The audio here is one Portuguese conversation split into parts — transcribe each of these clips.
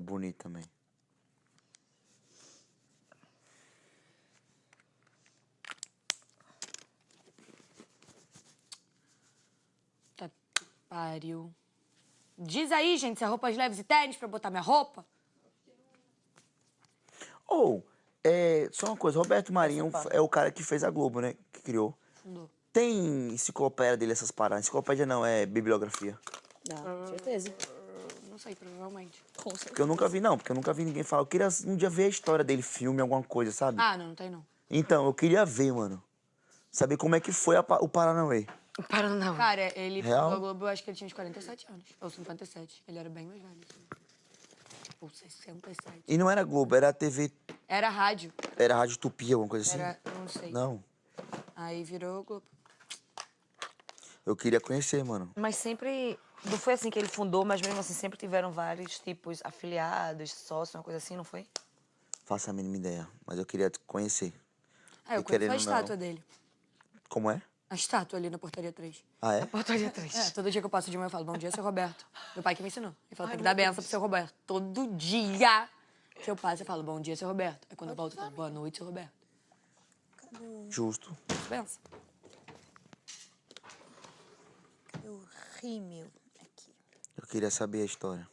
É bonito também. Tá pariu. Diz aí, gente, se é roupas leves e tênis pra eu botar minha roupa. Ou, é, só uma coisa, Roberto Marinho é o cara que fez a Globo, né? Que criou. Fundou. Tem enciclopédia dele, essas paradas. Enciclopédia não, é bibliografia. Não, certeza. Não sei, provavelmente. Com certeza. Porque eu nunca vi, não, porque eu nunca vi ninguém falar. Eu queria um dia ver a história dele, filme, alguma coisa, sabe? Ah, não, não tem não. Então, eu queria ver, mano. Saber como é que foi a o Paranauê. Para não. Cara, ele Real? a Globo, eu acho que ele tinha uns 47 anos. Ou 57. Ele era bem mais velho. assim. Ou 67. E não era Globo, era TV, Era rádio. era Rádio Tupi, alguma coisa assim? Era, não sei. Não. Aí virou Globo. Eu queria conhecer, mano. Mas sempre. Não foi assim que ele fundou, mas mesmo assim sempre tiveram vários tipos afiliados, sócios, uma coisa assim, não foi? Faça a mínima ideia, mas eu queria conhecer. Ah, eu E conheço a estátua não. dele. Como é? A estátua ali na portaria 3. Ah, é? Portaria 3. É, todo dia que eu passo de manhã eu falo, bom dia, seu Roberto. Meu pai que me ensinou. Ele falou, tem que dar benção pro seu Roberto. Todo dia que eu passo, eu falo, bom dia, seu Roberto. Aí quando eu volto, eu falo, boa noite, seu Roberto. Justo. Benção. O rímel aqui. Eu queria saber a história.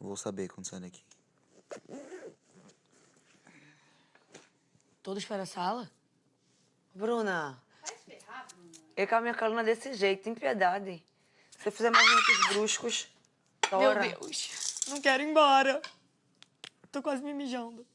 Vou saber quando sair daqui. Todos para a sala? Bruna. Eu com a minha coluna desse jeito, tem piedade. Se eu fizer movimentos bruscos, tora. Meu Deus. Não quero ir embora. Tô quase me mijando.